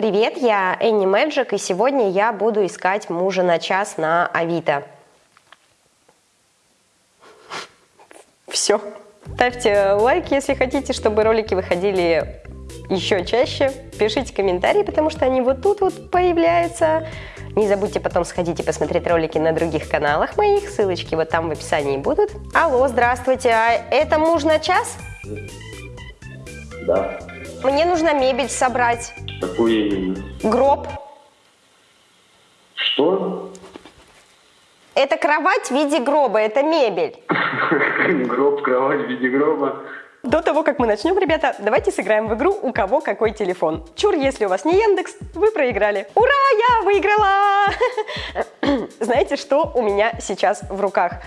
Привет, я Энни Мэджик, и сегодня я буду искать мужа на час на Авито. Все. Ставьте лайк, если хотите, чтобы ролики выходили еще чаще. Пишите комментарии, потому что они вот тут вот появляются. Не забудьте потом сходить и посмотреть ролики на других каналах моих. Ссылочки вот там в описании будут. Алло, здравствуйте. А это муж на час? Да. Мне нужно мебель собрать. Какую именно? Гроб. Что? Это кровать в виде гроба, это мебель. Гроб, кровать в виде гроба. До того, как мы начнем, ребята, давайте сыграем в игру «У кого какой телефон». Чур, если у вас не Яндекс, вы проиграли. Ура, я выиграла! Знаете, что у меня сейчас в руках?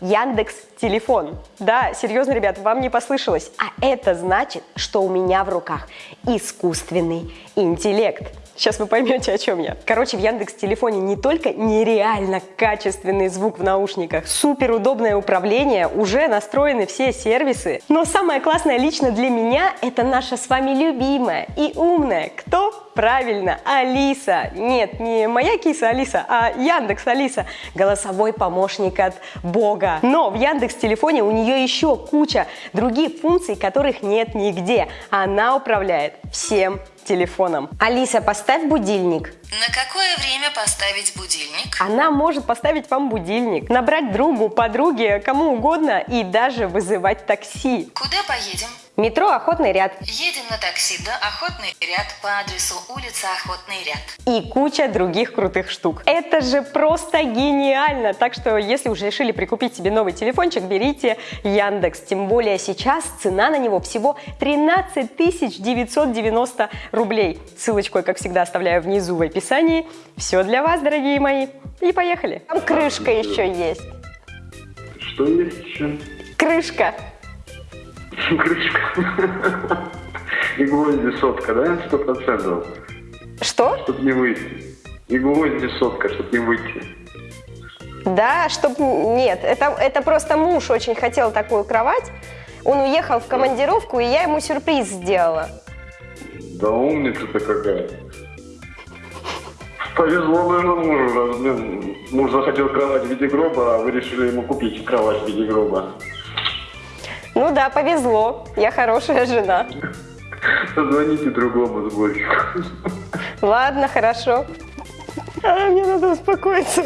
Яндекс телефон. Да, серьезно, ребят, вам не послышалось. А это значит, что у меня в руках искусственный интеллект. Сейчас вы поймете, о чем я. Короче, в Яндекс телефоне не только нереально качественный звук в наушниках, супер удобное управление, уже настроены все сервисы. Но самое классное лично для меня это наша с вами любимая и умная. Кто? Правильно, Алиса. Нет, не моя киса Алиса, а Яндекс Алиса. Голосовой помощник от Бога. Но в Яндекс телефоне у нее еще куча других функций, которых нет нигде. Она управляет всем телефоном. Алиса, поставь будильник. На какое время поставить будильник? Она может поставить вам будильник, набрать другу, подруге, кому угодно и даже вызывать такси. Куда поедем? Метро «Охотный ряд» Едем на такси до Охотный ряд по адресу улица Охотный ряд. и куча других крутых штук. Это же просто гениально! Так что, если уже решили прикупить себе новый телефончик, берите Яндекс. Тем более сейчас цена на него всего 13 990 рублей. Ссылочку я, как всегда, оставляю внизу в описании. Все для вас, дорогие мои. И поехали. Там крышка еще есть. Что есть еще? Крышка. Крышка. И гвозди сотка, да? Сто процентов. Что? Чтоб не выйти. И гвозди сотка, чтоб не выйти. Да, чтоб... Нет, это, это просто муж очень хотел такую кровать. Он уехал в командировку, и я ему сюрприз сделала. Да умница-то какая. Повезло моему мужу, раз, блин, муж захотел кровать в виде гроба, а вы решили ему купить кровать в виде гроба. Ну да, повезло. Я хорошая жена. Позвоните другому сборщику. Ладно, хорошо. А, мне надо успокоиться.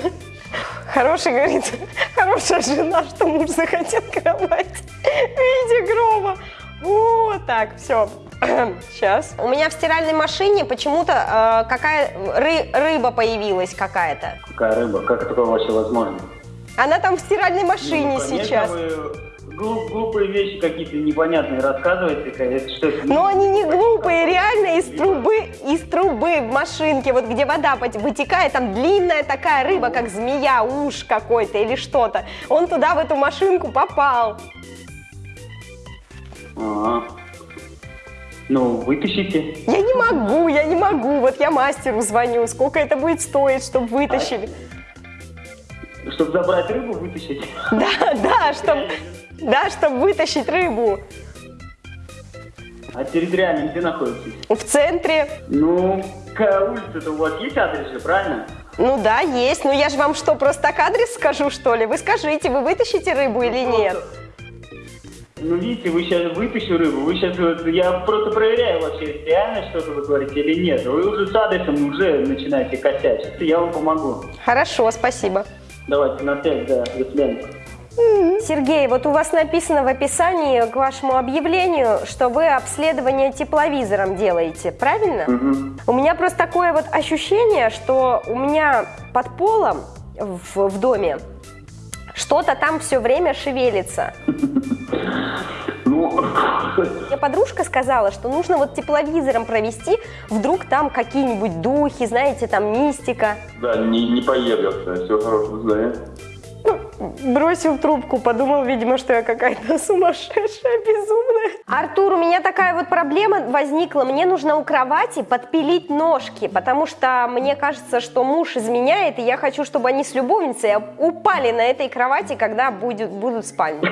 Хороший, говорит, хорошая жена, что муж захотел кровать в виде гроба. Вот так, все. Сейчас. У меня в стиральной машине почему-то э, какая ры- рыба появилась какая-то. Какая рыба? Как это вообще возможно? Она там в стиральной машине Ну, конечно, сейчас. вы глуп- глупые вещи какие-то непонятные рассказываете. Это что, это Но они не глупые, реально из трубы, из трубы в машинке, вот где вода вытекает, там длинная такая рыба, как змея, уж какой-то или что-то. Он туда, в эту машинку попал. Ага. Ну, вытащите. Я не могу, я не могу. Вот я мастеру звоню, сколько это будет стоить, чтобы вытащили. Чтобы забрать рыбу, вытащить. Да, да, чтобы да, чтобы вытащить рыбу. А территориально где находитесь? В центре. Ну, какая улица-то у вас есть адрес же, правильно? Ну да, есть. Ну я же вам что, просто так адрес скажу, что ли? Вы скажите, вы вытащите рыбу или нет? Ну, видите, вы сейчас вытащу рыбу, вы сейчас, вот, я просто проверяю вообще, реально что-то вы говорите или нет. Вы уже с адресом уже начинаете косячить. Я вам помогу. Хорошо, спасибо. Давайте на связь, да, до свидания. Сергей, вот у вас написано в описании к вашему объявлению, что вы обследование тепловизором делаете, правильно? У меня просто такое вот ощущение, что у меня под полом в, в доме что-то там все время шевелится. Ну, Мне подружка сказала, что нужно вот тепловизором провести, вдруг там какие-нибудь духи, знаете, там мистика. да, не, не поедется, все хорошо, да. Бросил трубку, подумал, видимо, что я какая-то сумасшедшая, безумная. Артур, у меня такая вот проблема возникла. Мне нужно у кровати подпилить ножки, потому что мне кажется, что муж изменяет, и я хочу, чтобы они с любовницей упали на этой кровати, когда будет, будут в спальне.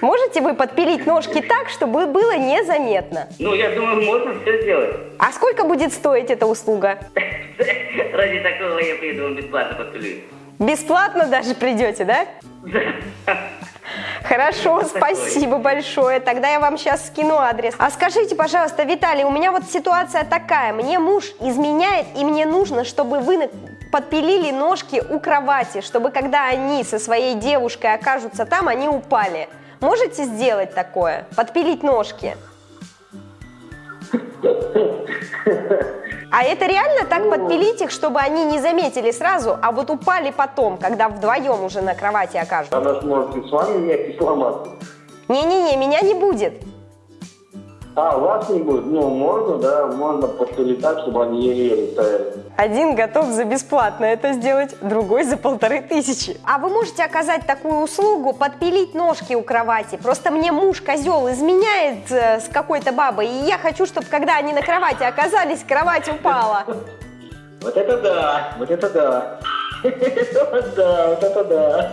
Можете вы подпилить ножки так, чтобы было незаметно? Ну, я думаю, можно все сделать. А сколько будет стоить эта услуга? Ради такого я приду, он бесплатно подпилю. Бесплатно даже придете, да? Хорошо, спасибо большое. Тогда я вам сейчас скину адрес. А скажите, пожалуйста, Виталий, у меня вот ситуация такая. Мне муж изменяет, и мне нужно, чтобы вы подпилили ножки у кровати, чтобы когда они со своей девушкой окажутся там, они упали. Можете сделать такое? Подпилить ножки? А это реально так подпилить их, чтобы они не заметили сразу, а вот упали потом, когда вдвоем уже на кровати окажутся? Она сможет и с вами вместе сломаться. Не-не-не, меня не будет. А, вас не будет? Ну, можно, да, можно подпилить так, чтобы они еле-еле стояли. Один готов за бесплатно это сделать, другой за полторы тысячи. А вы можете оказать такую услугу, подпилить ножки у кровати? Просто мне муж козел изменяет э, с какой-то бабой, и я хочу, чтобы когда они на кровати оказались, кровать упала. Вот это да, вот это да. Да, вот это да.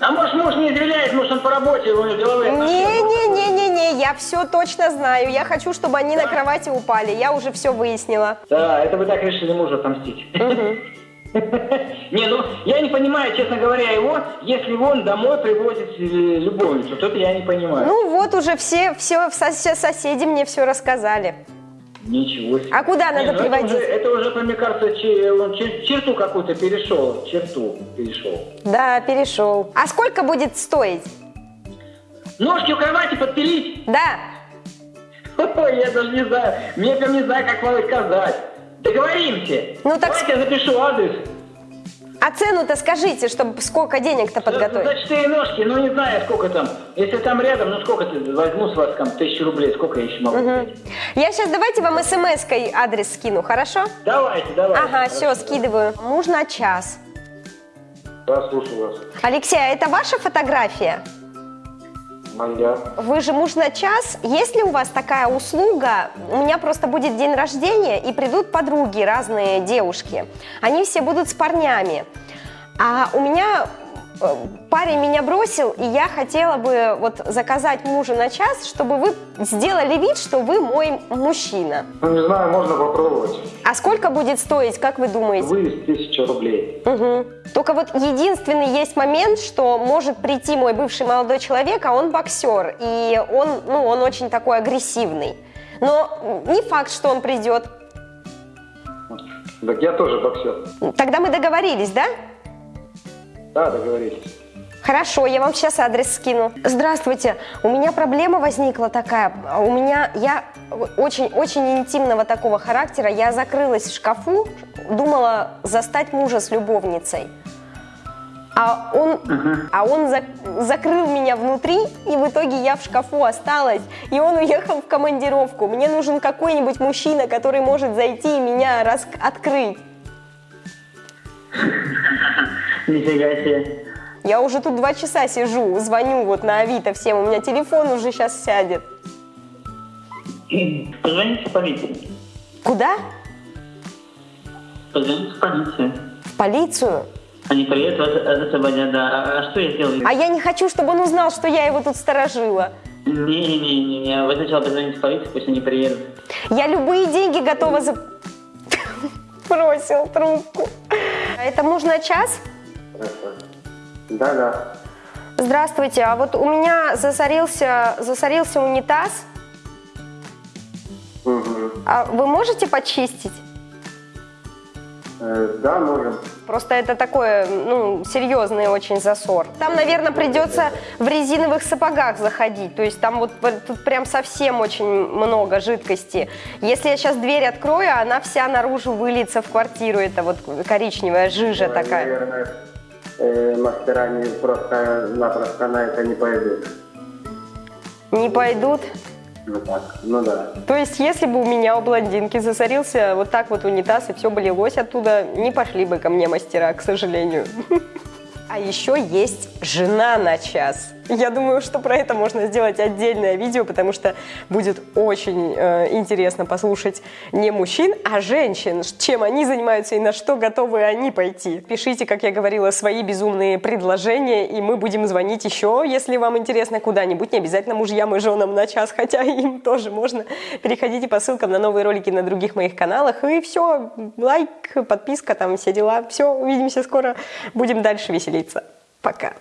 А может муж не извиняет, может он по работе, у него деловые. Не-не-не-не-не, я все точно знаю. Я хочу, чтобы они на кровати упали. Я уже все выяснила. Да, это вы так решили мужа отомстить. Не, ну, я не понимаю, честно говоря, его, если он домой привозит э, любовницу, то это я не понимаю. Ну вот уже все, все соседи мне все рассказали. Ничего себе. А куда Не, надо ну это приводить? уже- Это уже, мне кажется, че- он чер- черту какую-то перешел, черту перешел. Да, перешел. А сколько будет стоить? Ножки у кровати подпилить? Да. Ой, я даже не знаю, мне прям не знаю, как вам сказать. Договоримся. Ну, так Давайте я запишу адрес. А цену-то скажите, чтобы сколько денег-то За подготовить? четыре ножки, ну не знаю, сколько там. Если там рядом, ну сколько ты возьму с вас там тысячу рублей, сколько я еще могу взять? Я сейчас давайте вам смс-кой адрес скину, хорошо? Давайте, давайте. Ага, все, скидываю. Муж на час. Да, слушаю вас. Алексей, а это ваша фотография? Моя. Вы же муж на час. Есть ли у вас такая услуга? У меня просто будет день рождения, и придут подруги, разные девушки. Они все будут с парнями. А у меня парень меня бросил, и я хотела бы вот заказать мужа на час, чтобы вы сделали вид, что вы мой мужчина. Ну, не знаю, можно попробовать. А сколько будет стоить, как вы думаете? Выезд тысяча рублей. Мгм. Только вот единственный есть момент, что может прийти мой бывший молодой человек, а он боксер, и он, ну, он очень такой агрессивный. Но не факт, что он придет. Так я тоже боксер. Тогда мы договорились, да? Да, договорились. Хорошо, я вам сейчас адрес скину. Здравствуйте, у меня проблема возникла такая. У меня, я очень-очень интимного такого характера. Я закрылась в шкафу, думала застать мужа с любовницей. А он, а он зак- закрыл меня внутри, и в итоге я в шкафу осталась, и он уехал в командировку. Мне нужен какой-нибудь мужчина, который может зайти и меня рас- открыть. Нифига себе. Я уже тут два часа сижу, звоню вот на Авито всем, у меня телефон уже сейчас сядет. Позвоните в полицию. Куда? Позвоните в полицию. В полицию? Они приедут, вас освободят, да. А, а что я сделаю? А я не хочу, чтобы он узнал, что я его тут сторожила. Не-не-не, вы сначала позвоните в полицию, пусть они приедут. Я любые деньги готова за... Бросил трубку. А Это муж на час? Да, да. Здравствуйте, а вот у меня засорился, засорился унитаз. Мгм. А вы можете почистить? Э, да, можем. Просто это такое, ну, серьезный очень засор. Там, наверное, придется в резиновых сапогах заходить. То есть там вот тут прям совсем очень много жидкости. Если я сейчас дверь открою, она вся наружу выльется в квартиру. Это вот коричневая жижа такая. Наверное, э, мастера не просто-напросто на это не пойдут. Не пойдут. Ну так, ну да. То есть, если бы у меня у блондинки засорился вот так вот унитаз и все бы лилось оттуда, не пошли бы ко мне мастера, к сожалению. А еще есть жена на час. Я думаю, что про это можно сделать отдельное видео, потому что будет очень э, интересно послушать не мужчин, а женщин, чем они занимаются и на что готовы они пойти. Пишите, как я говорила, свои безумные предложения, и мы будем звонить еще, если вам интересно, куда-нибудь. Не обязательно мужьям и женам на час, хотя им тоже можно. Переходите по ссылкам на новые ролики на других моих каналах. И все, лайк, подписка, там все дела. Все, увидимся скоро. Будем дальше веселиться. Пока.